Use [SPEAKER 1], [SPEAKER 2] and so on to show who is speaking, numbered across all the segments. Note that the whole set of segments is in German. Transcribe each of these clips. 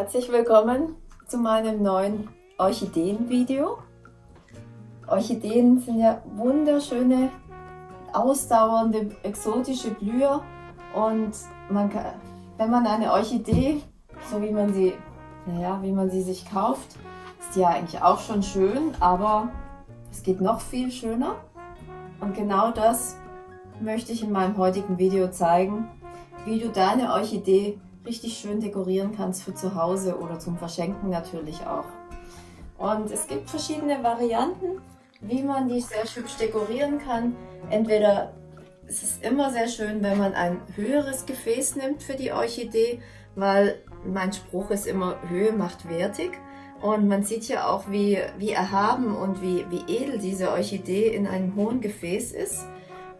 [SPEAKER 1] Herzlich willkommen zu meinem neuen Orchideen-Video. Orchideen sind ja wunderschöne, ausdauernde, exotische Blüher und man kann, wenn man eine Orchidee, so wie man sie, naja, wie man sie sich kauft, ist die ja eigentlich auch schon schön, aber es geht noch viel schöner. Und genau das möchte ich in meinem heutigen Video zeigen, wie du deine Orchidee richtig schön dekorieren kannst für zu Hause oder zum Verschenken natürlich auch. Und es gibt verschiedene Varianten, wie man die sehr hübsch dekorieren kann. Entweder es ist immer sehr schön, wenn man ein höheres Gefäß nimmt für die Orchidee, weil mein Spruch ist immer, Höhe macht wertig. Und man sieht ja auch, wie, wie erhaben und wie, wie edel diese Orchidee in einem hohen Gefäß ist.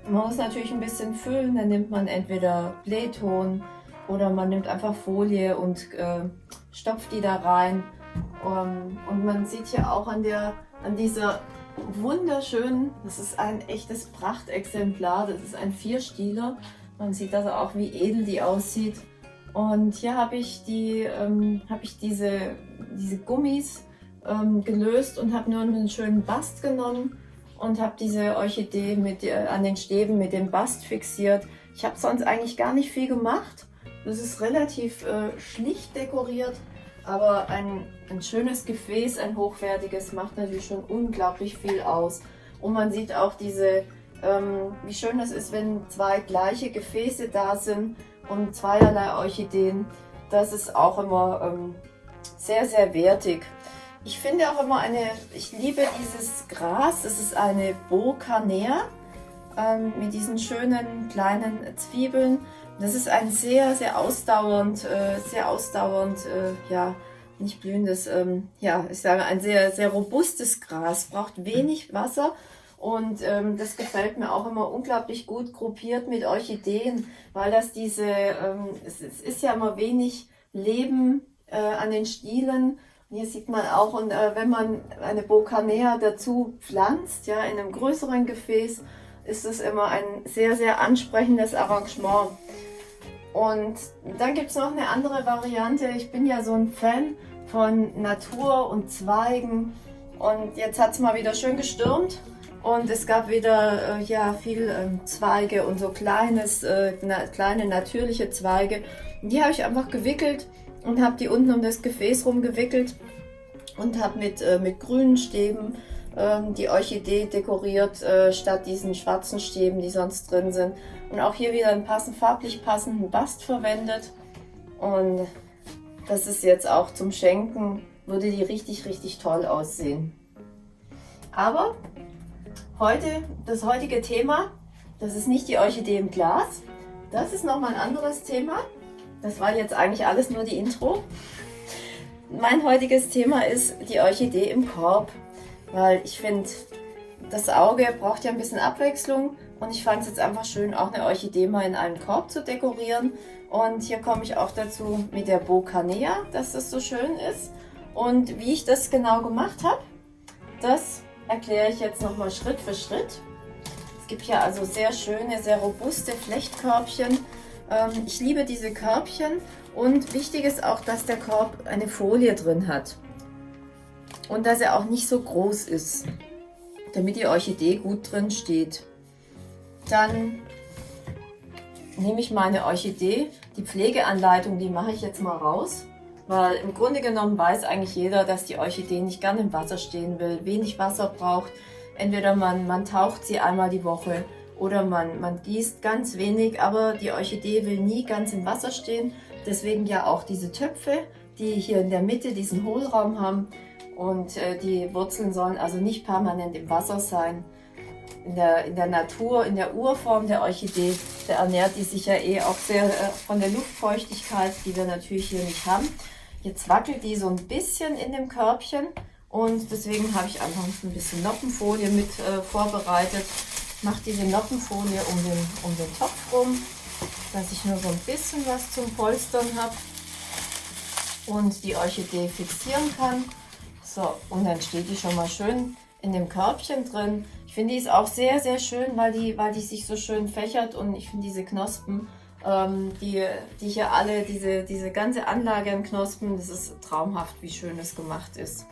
[SPEAKER 1] Man muss natürlich ein bisschen füllen, dann nimmt man entweder Blähton oder man nimmt einfach Folie und äh, stopft die da rein. Um, ähm, und man sieht hier auch an, der, an dieser wunderschönen, das ist ein echtes Prachtexemplar, das ist ein Vierstieler. Man sieht also auch, wie edel die aussieht. Und hier habe ich, die, ähm, hab ich diese, diese Gummis ähm, gelöst und habe nur einen schönen Bast genommen und habe diese Orchidee mit, äh, an den Stäben mit dem Bast fixiert. Ich habe sonst eigentlich gar nicht viel gemacht. Das ist relativ äh, schlicht dekoriert, aber ein, ein schönes Gefäß, ein hochwertiges, macht natürlich schon unglaublich viel aus. Und man sieht auch diese, ähm, wie schön das ist, wenn zwei gleiche Gefäße da sind und zweierlei Orchideen. Das ist auch immer ähm, sehr, sehr wertig. Ich finde auch immer eine, ich liebe dieses Gras, das ist eine Bocanea ähm, mit diesen schönen kleinen Zwiebeln. Das ist ein sehr, sehr ausdauernd, äh, sehr ausdauernd, äh, ja, nicht blühendes, ähm, ja, ich sage ein sehr, sehr robustes Gras, braucht wenig Wasser und ähm, das gefällt mir auch immer unglaublich gut gruppiert mit Orchideen, weil das diese, ähm, es, es ist ja immer wenig Leben äh, an den Stielen. Und hier sieht man auch, und äh, wenn man eine Bocanea dazu pflanzt, ja, in einem größeren Gefäß, ist es immer ein sehr, sehr ansprechendes Arrangement. Und dann gibt es noch eine andere Variante. Ich bin ja so ein Fan von Natur und Zweigen. Und jetzt hat es mal wieder schön gestürmt. Und es gab wieder äh, ja, viel äh, Zweige und so kleines, äh, na, kleine natürliche Zweige. Die habe ich einfach gewickelt und habe die unten um das Gefäß rumgewickelt und habe mit, äh, mit grünen Stäben ähm, die Orchidee dekoriert, äh, statt diesen schwarzen Stäben, die sonst drin sind. Und auch hier wieder einen passend, farblich passenden Bast verwendet. Und das ist jetzt auch zum Schenken, würde die richtig, richtig toll aussehen. Aber heute, das heutige Thema, das ist nicht die Orchidee im Glas. Das ist nochmal ein anderes Thema. Das war jetzt eigentlich alles nur die Intro. Mein heutiges Thema ist die Orchidee im Korb weil ich finde, das Auge braucht ja ein bisschen Abwechslung und ich fand es jetzt einfach schön, auch eine Orchidee mal in einem Korb zu dekorieren. Und hier komme ich auch dazu mit der Bocanea, dass das so schön ist. Und wie ich das genau gemacht habe, das erkläre ich jetzt nochmal Schritt für Schritt. Es gibt hier also sehr schöne, sehr robuste Flechtkörbchen. Ähm, ich liebe diese Körbchen und wichtig ist auch, dass der Korb eine Folie drin hat und dass er auch nicht so groß ist, damit die Orchidee gut drin steht. Dann nehme ich meine Orchidee, die Pflegeanleitung, die mache ich jetzt mal raus, weil im Grunde genommen weiß eigentlich jeder, dass die Orchidee nicht gerne im Wasser stehen will, wenig Wasser braucht. Entweder man, man taucht sie einmal die Woche oder man, man gießt ganz wenig, aber die Orchidee will nie ganz im Wasser stehen. Deswegen ja auch diese Töpfe, die hier in der Mitte diesen Hohlraum haben, und äh, die Wurzeln sollen also nicht permanent im Wasser sein. In der, in der Natur, in der Urform der Orchidee, da ernährt die sich ja eh auch sehr äh, von der Luftfeuchtigkeit, die wir natürlich hier nicht haben. Jetzt wackelt die so ein bisschen in dem Körbchen und deswegen habe ich einfach ein bisschen Noppenfolie mit äh, vorbereitet. Mache diese Noppenfolie um den, um den Topf rum, dass ich nur so ein bisschen was zum Polstern habe und die Orchidee fixieren kann. So, und dann steht die schon mal schön in dem Körbchen drin. Ich finde die ist auch sehr, sehr schön, weil die, weil die sich so schön fächert und ich finde diese Knospen ähm, die, die hier alle, diese, diese ganze Anlage an Knospen, das ist traumhaft, wie schön es gemacht ist.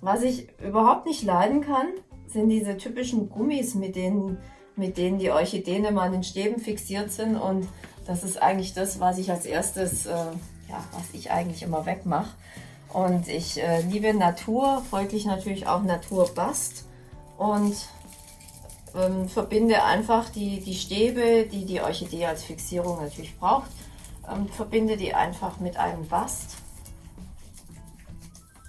[SPEAKER 1] Was ich überhaupt nicht leiden kann, sind diese typischen Gummis, mit denen, mit denen die Orchideen immer an den Stäben fixiert sind. Und das ist eigentlich das, was ich als erstes, äh, ja, was ich eigentlich immer wegmache. Und ich äh, liebe Natur, folglich natürlich auch Naturbast. Und ähm, verbinde einfach die, die Stäbe, die die Orchidee als Fixierung natürlich braucht, ähm, verbinde die einfach mit einem Bast.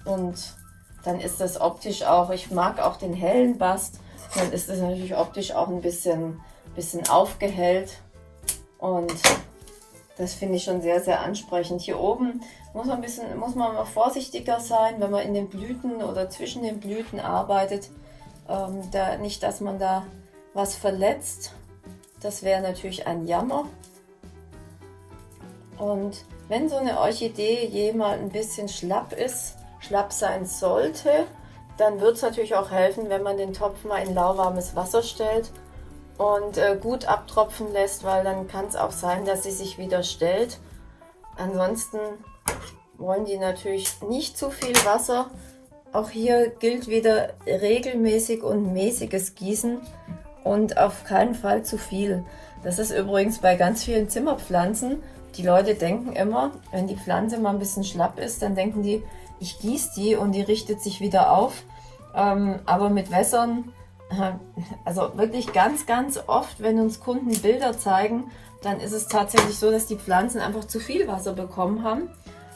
[SPEAKER 1] Und dann ist das optisch auch, ich mag auch den hellen Bast, dann ist das natürlich optisch auch ein bisschen, bisschen aufgehellt. Und das finde ich schon sehr, sehr ansprechend. Hier oben muss man, ein bisschen, muss man mal vorsichtiger sein, wenn man in den Blüten oder zwischen den Blüten arbeitet ähm, da, nicht, dass man da was verletzt. Das wäre natürlich ein Jammer. Und wenn so eine Orchidee jemals ein bisschen schlapp ist, schlapp sein sollte, dann wird es natürlich auch helfen, wenn man den Topf mal in lauwarmes Wasser stellt und äh, gut abtropfen lässt, weil dann kann es auch sein, dass sie sich wieder stellt. Ansonsten wollen die natürlich nicht zu viel Wasser, auch hier gilt wieder regelmäßig und mäßiges Gießen und auf keinen Fall zu viel. Das ist übrigens bei ganz vielen Zimmerpflanzen. Die Leute denken immer, wenn die Pflanze mal ein bisschen schlapp ist, dann denken die, ich gieße die und die richtet sich wieder auf. Ähm, aber mit Wässern, also wirklich ganz, ganz oft, wenn uns Kunden Bilder zeigen, dann ist es tatsächlich so, dass die Pflanzen einfach zu viel Wasser bekommen haben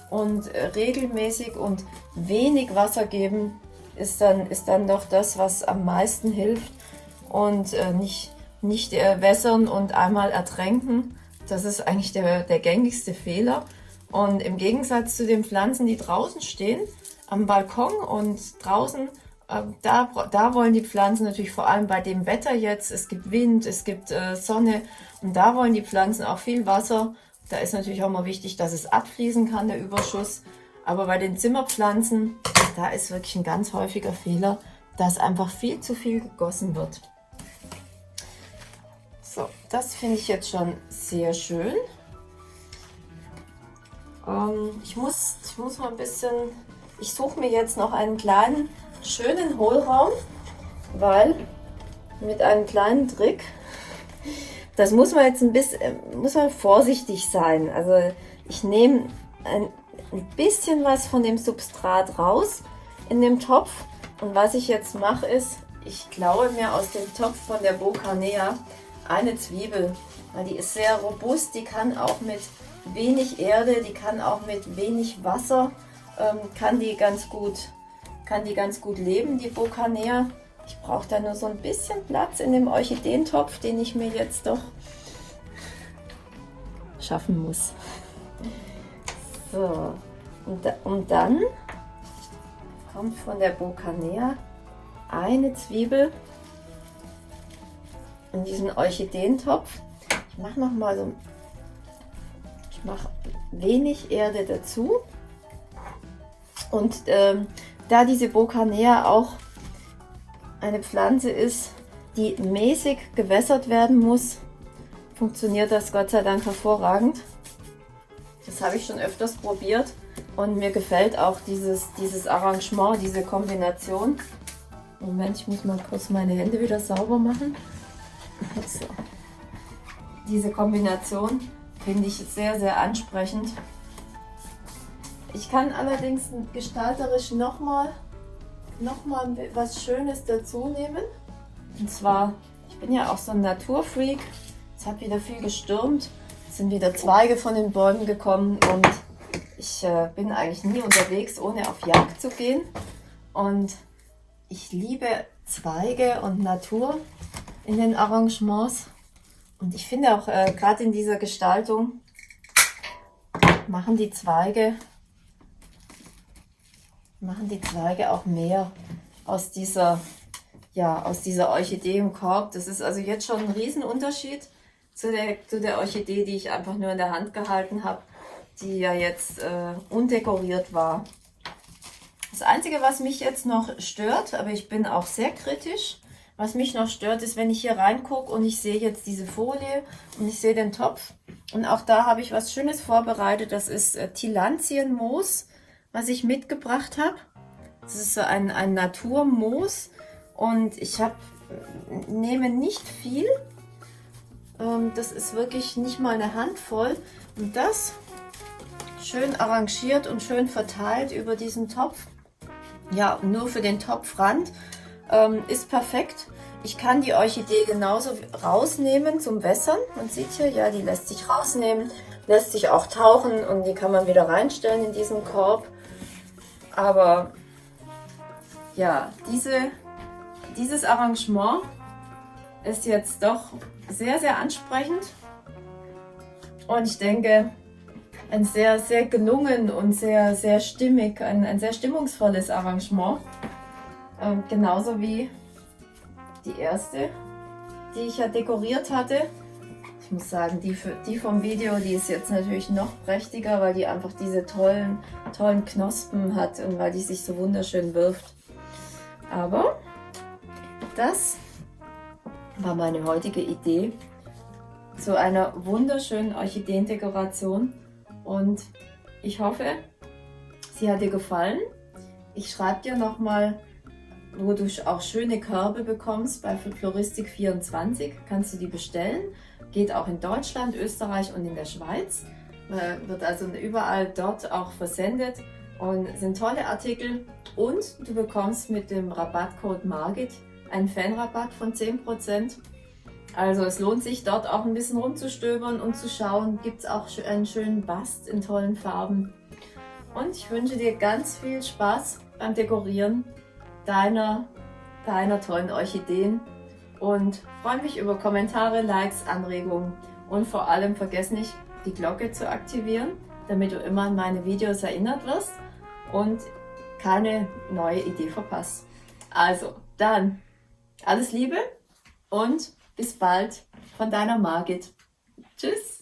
[SPEAKER 1] und äh, regelmäßig und wenig Wasser geben ist dann, ist dann doch das, was am meisten hilft und äh, nicht, nicht äh, wässern und einmal ertränken. Das ist eigentlich der, der gängigste Fehler. Und im Gegensatz zu den Pflanzen, die draußen stehen, am Balkon und draußen, da, da wollen die Pflanzen natürlich vor allem bei dem Wetter jetzt, es gibt Wind, es gibt äh, Sonne und da wollen die Pflanzen auch viel Wasser da ist natürlich auch mal wichtig, dass es abfließen kann, der Überschuss. Aber bei den Zimmerpflanzen, da ist wirklich ein ganz häufiger Fehler, dass einfach viel zu viel gegossen wird. So, das finde ich jetzt schon sehr schön. Ähm, ich, muss, ich muss mal ein bisschen, ich suche mir jetzt noch einen kleinen, schönen Hohlraum, weil mit einem kleinen Trick das muss man jetzt ein bisschen, äh, muss man vorsichtig sein. Also ich nehme ein, ein bisschen was von dem Substrat raus in dem Topf. Und was ich jetzt mache ist, ich klaue mir aus dem Topf von der Bocanea eine Zwiebel. Weil die ist sehr robust, die kann auch mit wenig Erde, die kann auch mit wenig Wasser, ähm, kann, die ganz gut, kann die ganz gut leben, die Bocanea. Ich brauche da nur so ein bisschen Platz in dem Orchideentopf, den ich mir jetzt doch schaffen muss. So, und, und dann kommt von der Bocanea eine Zwiebel in diesen Orchideentopf. Ich mache noch mal so, ich mache wenig Erde dazu. Und ähm, da diese Bocanea auch eine Pflanze ist, die mäßig gewässert werden muss, funktioniert das Gott sei Dank hervorragend. Das habe ich schon öfters probiert und mir gefällt auch dieses, dieses Arrangement, diese Kombination. Moment, ich muss mal kurz meine Hände wieder sauber machen. So. Diese Kombination finde ich sehr, sehr ansprechend. Ich kann allerdings gestalterisch nochmal noch mal was Schönes dazu nehmen. Und zwar, ich bin ja auch so ein Naturfreak. Es hat wieder viel gestürmt. Es sind wieder Zweige von den Bäumen gekommen und ich äh, bin eigentlich nie unterwegs, ohne auf Jagd zu gehen. Und ich liebe Zweige und Natur in den Arrangements. Und ich finde auch äh, gerade in dieser Gestaltung machen die Zweige machen die Zweige auch mehr aus dieser, ja, aus dieser Orchidee im Korb. Das ist also jetzt schon ein Riesenunterschied zu der, zu der Orchidee, die ich einfach nur in der Hand gehalten habe, die ja jetzt äh, undekoriert war. Das Einzige, was mich jetzt noch stört, aber ich bin auch sehr kritisch, Was mich noch stört, ist, wenn ich hier reingucke und ich sehe jetzt diese Folie und ich sehe den Topf. Und auch da habe ich was Schönes vorbereitet. Das ist äh, Tilantienmoos, was ich mitgebracht habe. Das ist so ein, ein Naturmoos. Und ich habe nehme nicht viel. Ähm, das ist wirklich nicht mal eine Handvoll. Und das schön arrangiert und schön verteilt über diesen Topf. Ja, nur für den Topfrand ähm, ist perfekt. Ich kann die Orchidee genauso rausnehmen zum Wässern. Man sieht hier, ja, die lässt sich rausnehmen, lässt sich auch tauchen und die kann man wieder reinstellen in diesen Korb. Aber ja, diese, dieses Arrangement ist jetzt doch sehr, sehr ansprechend. Und ich denke, ein sehr, sehr gelungen und sehr, sehr stimmig, ein, ein sehr stimmungsvolles Arrangement. Ähm, genauso wie die erste, die ich ja dekoriert hatte. Ich muss sagen, die, für, die vom Video, die ist jetzt natürlich noch prächtiger, weil die einfach diese tollen, tollen Knospen hat und weil die sich so wunderschön wirft. Aber das war meine heutige Idee zu einer wunderschönen Orchideendekoration und ich hoffe, sie hat dir gefallen. Ich schreibe dir nochmal wo du auch schöne Körbe bekommst bei Floristik24. Kannst du die bestellen. Geht auch in Deutschland, Österreich und in der Schweiz. Äh, wird also überall dort auch versendet und sind tolle Artikel. Und du bekommst mit dem Rabattcode MARGIT einen Fanrabatt von 10%. Also es lohnt sich dort auch ein bisschen rumzustöbern und zu schauen, gibt es auch einen schönen Bast in tollen Farben. Und ich wünsche dir ganz viel Spaß beim Dekorieren deiner, deiner tollen Orchideen und freue mich über Kommentare, Likes, Anregungen und vor allem vergiss nicht, die Glocke zu aktivieren, damit du immer an meine Videos erinnert wirst und keine neue Idee verpasst. Also, dann alles Liebe und bis bald von deiner Margit. Tschüss!